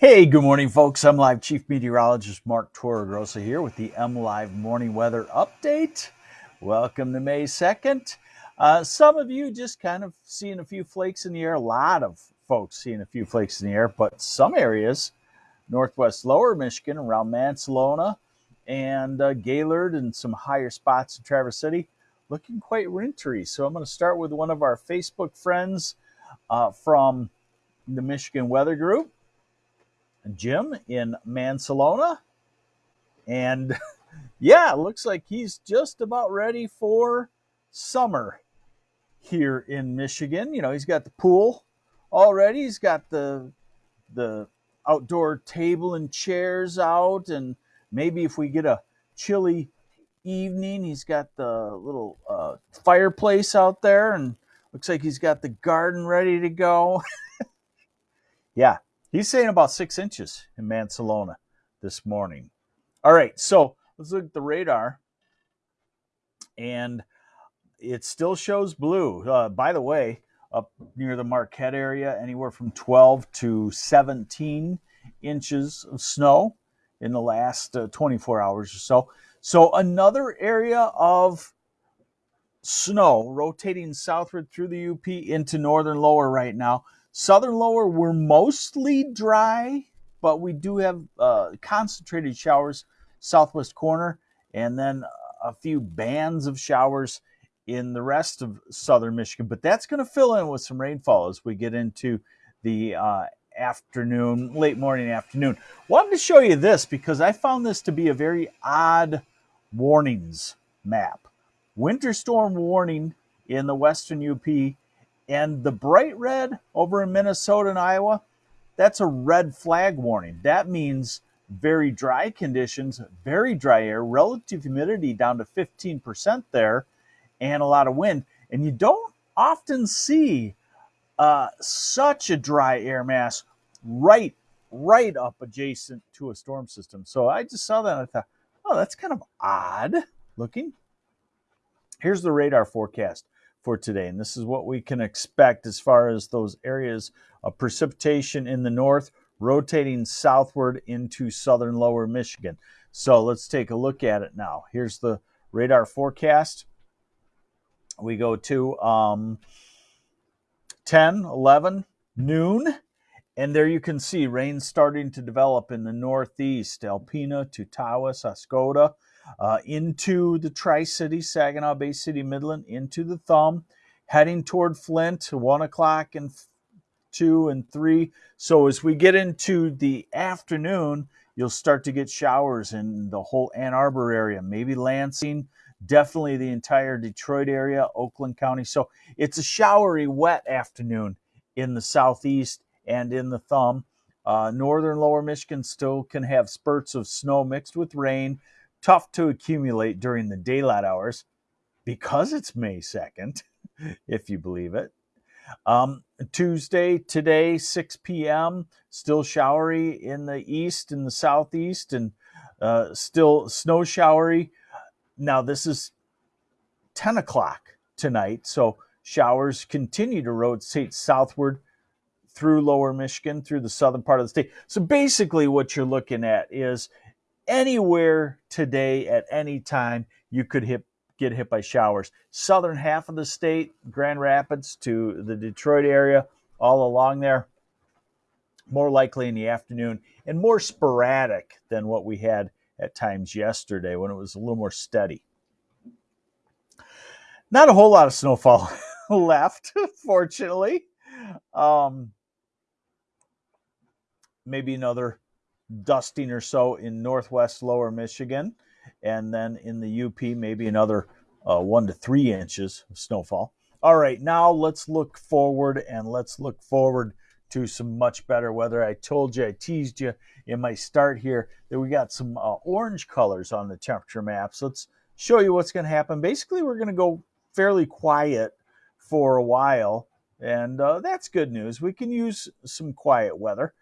Hey, good morning, folks. I'm Live Chief Meteorologist Mark Torregrossa here with the MLive Morning Weather Update. Welcome to May 2nd. Uh, some of you just kind of seeing a few flakes in the air. A lot of folks seeing a few flakes in the air, but some areas, northwest lower Michigan, around Mancelona and uh, Gaylord, and some higher spots in Traverse City, looking quite wintry. So I'm going to start with one of our Facebook friends uh, from the Michigan Weather Group. Jim in Mancelona. And yeah, looks like he's just about ready for summer here in Michigan. You know, he's got the pool already. He's got the the outdoor table and chairs out and maybe if we get a chilly evening, he's got the little uh, fireplace out there and looks like he's got the garden ready to go. yeah, He's saying about six inches in Mancelona this morning. All right, so let's look at the radar. And it still shows blue. Uh, by the way, up near the Marquette area, anywhere from 12 to 17 inches of snow in the last uh, 24 hours or so. So, another area of snow rotating southward through the UP into northern lower right now. Southern lower, we're mostly dry, but we do have uh, concentrated showers southwest corner, and then a few bands of showers in the rest of southern Michigan. But that's going to fill in with some rainfall as we get into the uh, afternoon, late morning afternoon. Wanted to show you this because I found this to be a very odd warnings map. Winter storm warning in the western UP and the bright red over in Minnesota and Iowa, that's a red flag warning. That means very dry conditions, very dry air, relative humidity down to 15% there, and a lot of wind. And you don't often see uh, such a dry air mass right right up adjacent to a storm system. So I just saw that and I thought, oh, that's kind of odd looking. Here's the radar forecast for today. And this is what we can expect as far as those areas of precipitation in the north rotating southward into southern lower Michigan. So let's take a look at it now. Here's the radar forecast. We go to um, 10, 11, noon. And there you can see rain starting to develop in the northeast, Alpena to Tawas, Oscoda, uh, into the Tri City, Saginaw Bay City, Midland, into the Thumb, heading toward Flint, one o'clock and two and three. So as we get into the afternoon, you'll start to get showers in the whole Ann Arbor area, maybe Lansing, definitely the entire Detroit area, Oakland County. So it's a showery, wet afternoon in the southeast and in the thumb. Uh, northern lower Michigan still can have spurts of snow mixed with rain tough to accumulate during the daylight hours because it's May 2nd, if you believe it. Um, Tuesday, today, 6 p.m., still showery in the east and the southeast, and uh, still snow showery. Now, this is 10 o'clock tonight, so showers continue to rotate southward through lower Michigan, through the southern part of the state. So basically, what you're looking at is anywhere today at any time you could hit get hit by showers. Southern half of the state, Grand Rapids to the Detroit area, all along there, more likely in the afternoon and more sporadic than what we had at times yesterday when it was a little more steady. Not a whole lot of snowfall left, fortunately. Um, maybe another dusting or so in northwest lower Michigan. And then in the UP, maybe another uh, one to three inches of snowfall. All right, now let's look forward and let's look forward to some much better weather. I told you, I teased you in my start here that we got some uh, orange colors on the temperature maps. Let's show you what's going to happen. Basically, we're going to go fairly quiet for a while, and uh, that's good news. We can use some quiet weather.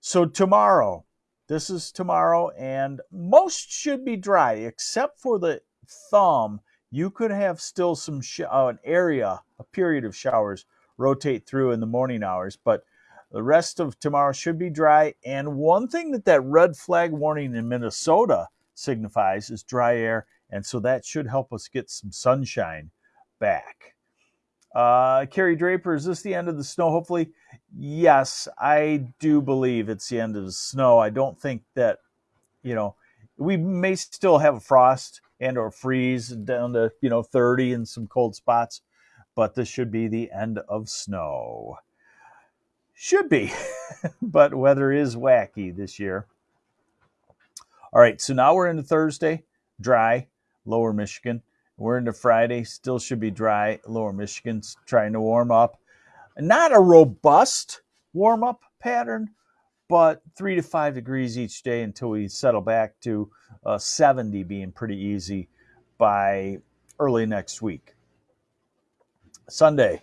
So, tomorrow, this is tomorrow, and most should be dry except for the thumb. You could have still some uh, an area, a period of showers rotate through in the morning hours, but The rest of tomorrow should be dry. And one thing that that red flag warning in Minnesota signifies is dry air. And so that should help us get some sunshine back. Uh, Carrie Draper, is this the end of the snow? Hopefully, yes, I do believe it's the end of the snow. I don't think that, you know, we may still have a frost and or freeze down to you know 30 in some cold spots, but this should be the end of snow. Should be, but weather is wacky this year. All right, so now we're into Thursday, dry, lower Michigan. We're into Friday, still should be dry. Lower Michigan's trying to warm up. Not a robust warm up pattern, but three to five degrees each day until we settle back to uh, 70 being pretty easy by early next week. Sunday,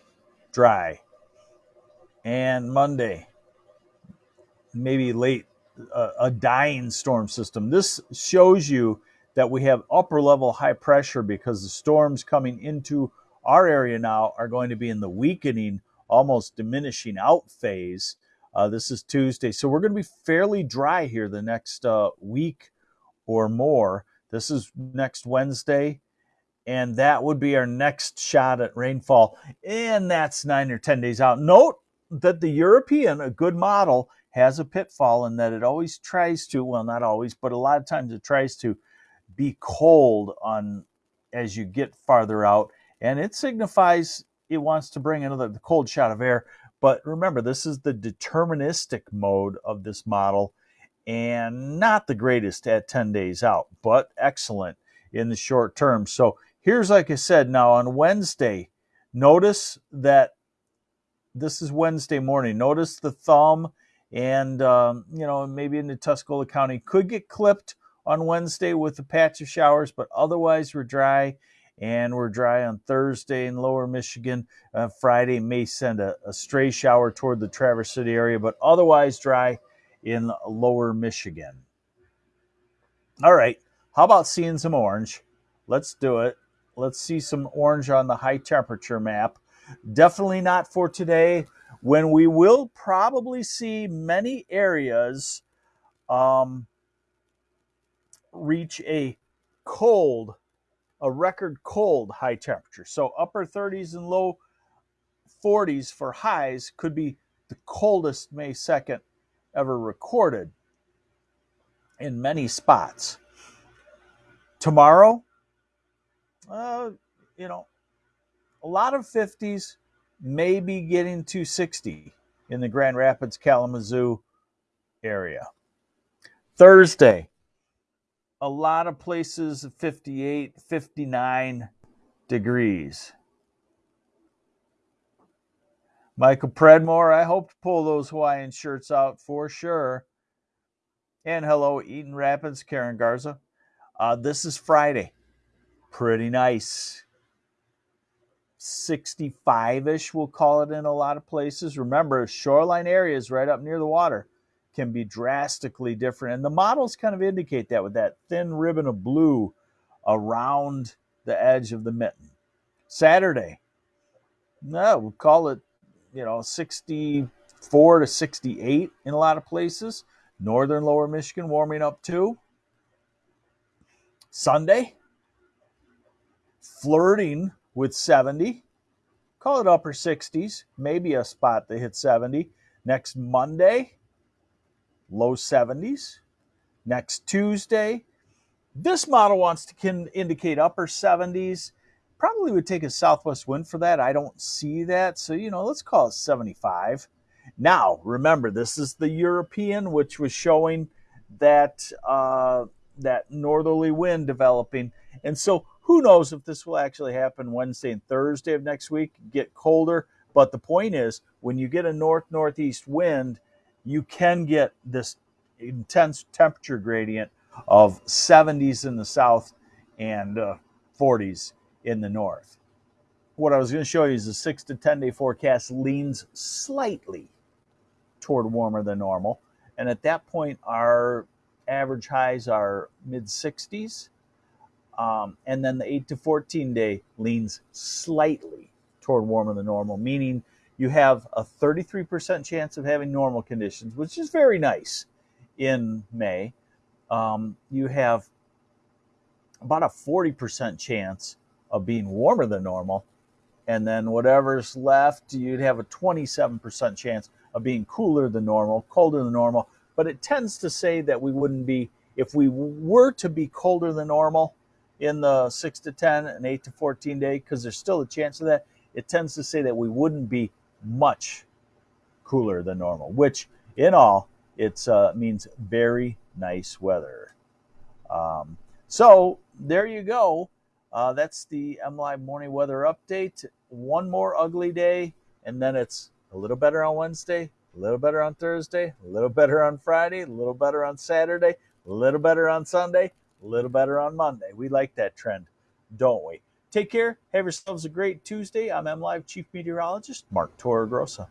dry. And Monday, maybe late, uh, a dying storm system. This shows you that we have upper level high pressure because the storms coming into our area now are going to be in the weakening, almost diminishing out phase. Uh, this is Tuesday. So we're going to be fairly dry here the next uh, week or more. This is next Wednesday. And that would be our next shot at rainfall. And that's nine or 10 days out. Note that the European, a good model, has a pitfall in that it always tries to, well, not always, but a lot of times it tries to be cold on as you get farther out, and it signifies it wants to bring another cold shot of air. But remember, this is the deterministic mode of this model and not the greatest at 10 days out, but excellent in the short term. So here's, like I said, now on Wednesday, notice that this is Wednesday morning. Notice the thumb and, um, you know, maybe in the Tuscola County could get clipped on Wednesday with a patch of showers, but otherwise we're dry and we're dry on Thursday in lower Michigan. Uh, Friday may send a, a, stray shower toward the Traverse City area, but otherwise dry in lower Michigan. All right, how about seeing some orange? Let's do it. Let's see some orange on the high temperature map. Definitely not for today, when we will probably see many areas um, reach a cold, a record cold high temperature. So upper 30s and low 40s for highs could be the coldest May 2nd ever recorded in many spots. Tomorrow, uh, you know, a lot of 50s may be getting to 60 in the Grand Rapids, Kalamazoo area. Thursday, a lot of places 58, 59 degrees. Michael Predmore, I hope to pull those Hawaiian shirts out for sure. And hello, Eaton Rapids, Karen Garza. Uh, this is Friday. Pretty nice. 65 ish, we'll call it in a lot of places. Remember, shoreline areas right up near the water can be drastically different. And the models kind of indicate that with that thin ribbon of blue around the edge of the mitten. Saturday, no, we'll call it, you know, 64 to 68 in a lot of places. Northern lower Michigan warming up too. Sunday, flirting with 70. Call it upper 60s, maybe a spot that hits 70. Next Monday, low 70s. Next Tuesday, this model wants to can indicate upper 70s. Probably would take a southwest wind for that. I don't see that. So, you know, let's call it 75. Now, remember, this is the European, which was showing that uh, that northerly wind developing. And so, who knows if this will actually happen Wednesday and Thursday of next week, get colder. But the point is, when you get a north northeast wind, you can get this intense temperature gradient of 70s in the south and uh, 40s in the north. What I was going to show you is the 6 to 10 day forecast leans slightly toward warmer than normal. And at that point, our average highs are mid 60s. Um, and then the 8 to 14 day leans slightly toward warmer than normal, meaning you have a 33% chance of having normal conditions, which is very nice in May. Um, you have about a 40% chance of being warmer than normal. And then whatever's left, you'd have a 27% chance of being cooler than normal, colder than normal. But it tends to say that we wouldn't be, if we were to be colder than normal in the 6 to 10 and 8 to 14 day, because there's still a chance of that, it tends to say that we wouldn't be much cooler than normal, which in all, it uh, means very nice weather. Um, so there you go. Uh, that's the MLive morning weather update. One more ugly day, and then it's a little better on Wednesday, a little better on Thursday, a little better on Friday, a little better on Saturday, a little better on Sunday, a little better on Monday. We like that trend, don't we? Take care. Have yourselves a great Tuesday. I'm MLive Chief Meteorologist Mark Torregrossa.